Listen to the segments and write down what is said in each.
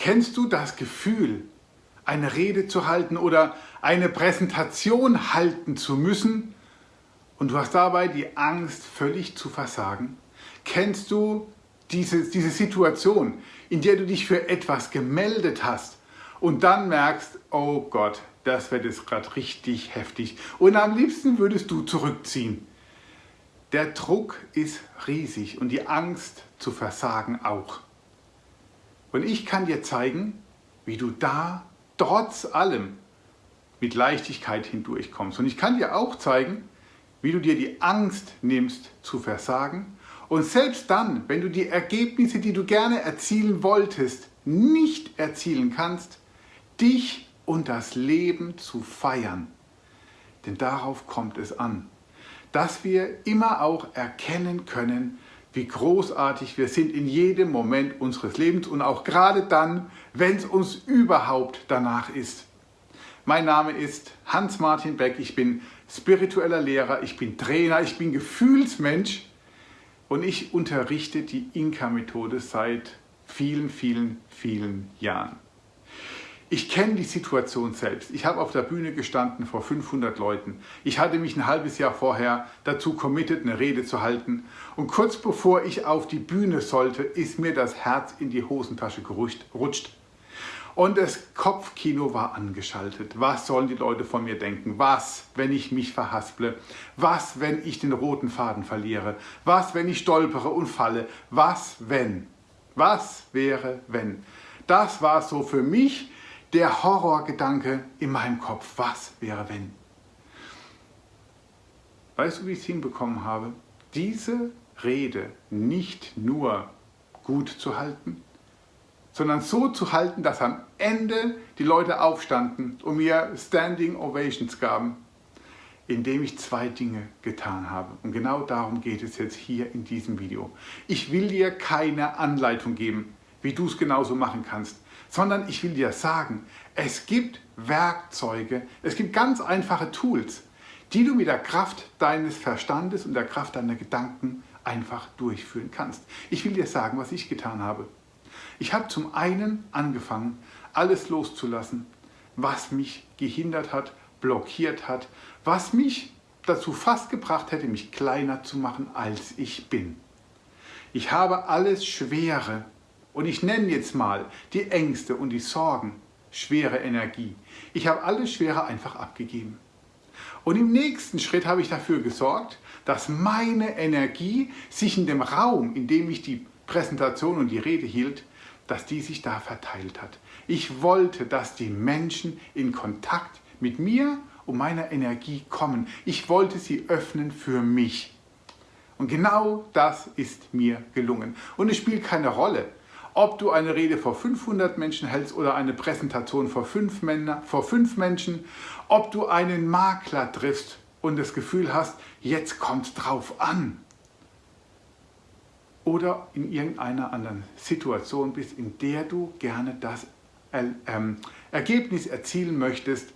Kennst du das Gefühl, eine Rede zu halten oder eine Präsentation halten zu müssen und du hast dabei die Angst, völlig zu versagen? Kennst du diese, diese Situation, in der du dich für etwas gemeldet hast und dann merkst, oh Gott, das wird jetzt gerade richtig heftig und am liebsten würdest du zurückziehen. Der Druck ist riesig und die Angst zu versagen auch. Und ich kann dir zeigen, wie du da trotz allem mit Leichtigkeit hindurchkommst. Und ich kann dir auch zeigen, wie du dir die Angst nimmst zu versagen und selbst dann, wenn du die Ergebnisse, die du gerne erzielen wolltest, nicht erzielen kannst, dich und das Leben zu feiern. Denn darauf kommt es an dass wir immer auch erkennen können, wie großartig wir sind in jedem Moment unseres Lebens und auch gerade dann, wenn es uns überhaupt danach ist. Mein Name ist Hans-Martin Beck, ich bin spiritueller Lehrer, ich bin Trainer, ich bin Gefühlsmensch und ich unterrichte die Inka-Methode seit vielen, vielen, vielen Jahren. Ich kenne die Situation selbst. Ich habe auf der Bühne gestanden vor 500 Leuten. Ich hatte mich ein halbes Jahr vorher dazu committed, eine Rede zu halten. Und kurz bevor ich auf die Bühne sollte, ist mir das Herz in die Hosentasche gerutscht. Und das Kopfkino war angeschaltet. Was sollen die Leute von mir denken? Was, wenn ich mich verhasple? Was, wenn ich den roten Faden verliere? Was, wenn ich stolpere und falle? Was, wenn? Was wäre, wenn? Das war so für mich der Horrorgedanke in meinem Kopf, was wäre wenn? Weißt du, wie ich es hinbekommen habe? Diese Rede nicht nur gut zu halten, sondern so zu halten, dass am Ende die Leute aufstanden und mir Standing Ovations gaben, indem ich zwei Dinge getan habe. Und genau darum geht es jetzt hier in diesem Video. Ich will dir keine Anleitung geben, wie du es genauso machen kannst sondern ich will dir sagen, es gibt Werkzeuge, es gibt ganz einfache Tools, die du mit der Kraft deines Verstandes und der Kraft deiner Gedanken einfach durchführen kannst. Ich will dir sagen, was ich getan habe. Ich habe zum einen angefangen, alles loszulassen, was mich gehindert hat, blockiert hat, was mich dazu fast gebracht hätte, mich kleiner zu machen, als ich bin. Ich habe alles Schwere und ich nenne jetzt mal die Ängste und die Sorgen, schwere Energie. Ich habe alles Schwere einfach abgegeben. Und im nächsten Schritt habe ich dafür gesorgt, dass meine Energie sich in dem Raum, in dem ich die Präsentation und die Rede hielt, dass die sich da verteilt hat. Ich wollte, dass die Menschen in Kontakt mit mir und meiner Energie kommen. Ich wollte sie öffnen für mich. Und genau das ist mir gelungen. Und es spielt keine Rolle, ob du eine Rede vor 500 Menschen hältst oder eine Präsentation vor fünf, Männer, vor fünf Menschen, ob du einen Makler triffst und das Gefühl hast, jetzt kommt drauf an. Oder in irgendeiner anderen Situation bist, in der du gerne das ähm, Ergebnis erzielen möchtest,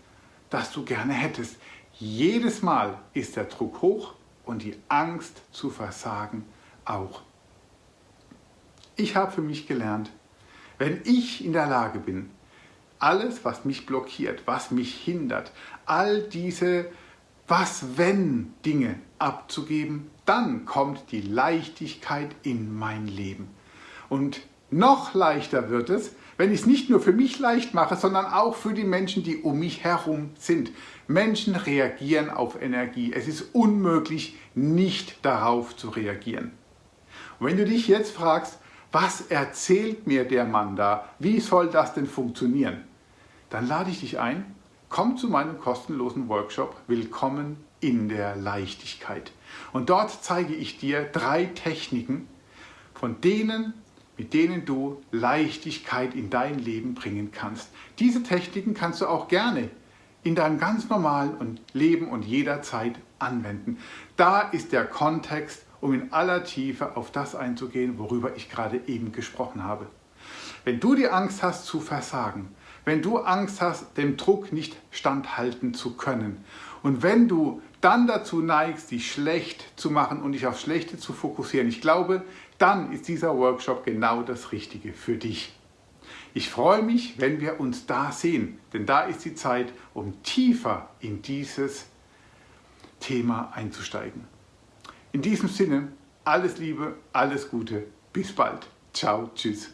das du gerne hättest. Jedes Mal ist der Druck hoch und die Angst zu versagen auch. Ich habe für mich gelernt, wenn ich in der Lage bin, alles, was mich blockiert, was mich hindert, all diese Was-Wenn-Dinge abzugeben, dann kommt die Leichtigkeit in mein Leben. Und noch leichter wird es, wenn ich es nicht nur für mich leicht mache, sondern auch für die Menschen, die um mich herum sind. Menschen reagieren auf Energie. Es ist unmöglich, nicht darauf zu reagieren. Und wenn du dich jetzt fragst, was erzählt mir der Mann da? Wie soll das denn funktionieren? Dann lade ich dich ein, komm zu meinem kostenlosen Workshop Willkommen in der Leichtigkeit. Und dort zeige ich dir drei Techniken, von denen, mit denen du Leichtigkeit in dein Leben bringen kannst. Diese Techniken kannst du auch gerne in deinem ganz normalen Leben und jederzeit anwenden. Da ist der Kontext um in aller Tiefe auf das einzugehen, worüber ich gerade eben gesprochen habe. Wenn du die Angst hast zu versagen, wenn du Angst hast, dem Druck nicht standhalten zu können und wenn du dann dazu neigst, dich schlecht zu machen und dich auf Schlechte zu fokussieren, ich glaube, dann ist dieser Workshop genau das Richtige für dich. Ich freue mich, wenn wir uns da sehen, denn da ist die Zeit, um tiefer in dieses Thema einzusteigen. In diesem Sinne, alles Liebe, alles Gute, bis bald. Ciao, tschüss.